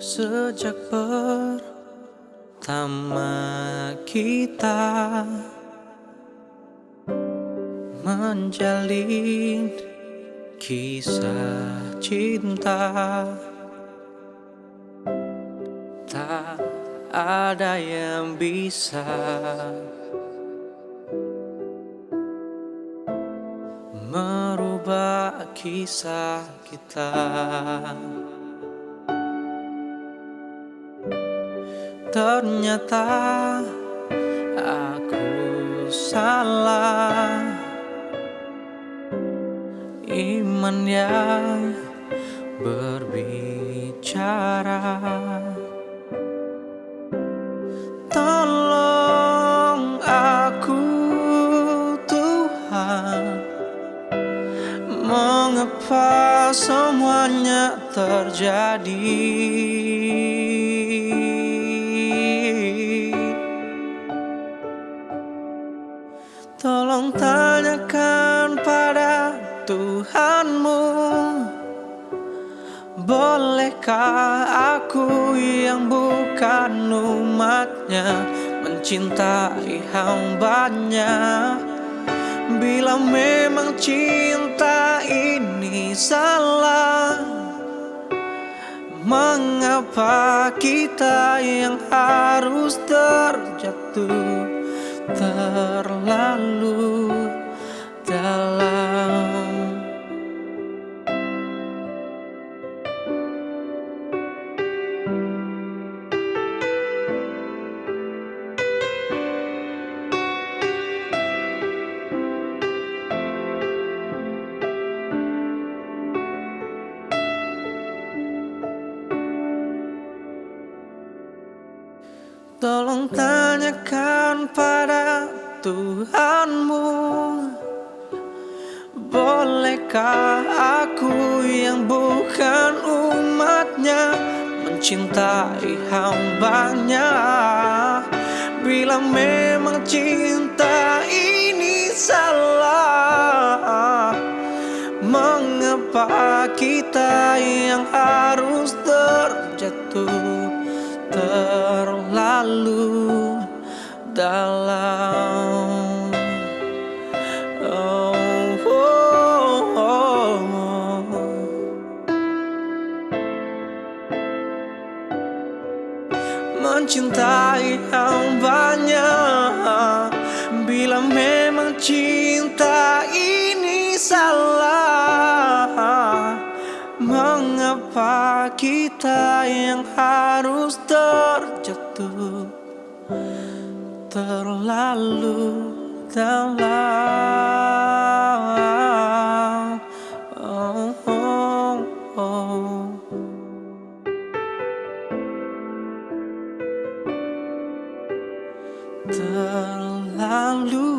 Sejak pertama kita Menjalin kisah cinta. Tak ada yang bisa Merubah kisah kita Ternyata aku salah. Iman yang berbicara. Tolong aku Tuhan. Mengapa semuanya terjadi Bolehkah aku yang bukan umatnya Mencintai hambanya? Bila memang cinta ini salah Mengapa kita yang harus terjatuh terlalu Tolong tanyakan pada Tuhanmu. Bolehkah aku yang bukan umatnya Mencintai hambanya? Bila memang cinta ini salah Mengapa kita yang harus terjatuh terlalu dalam. Oh, oh, oh, Mencintai hambanya Bila memang cinta Mengapa kita yang harus terjatuh Terlalu dalam oh, oh, oh. Terlalu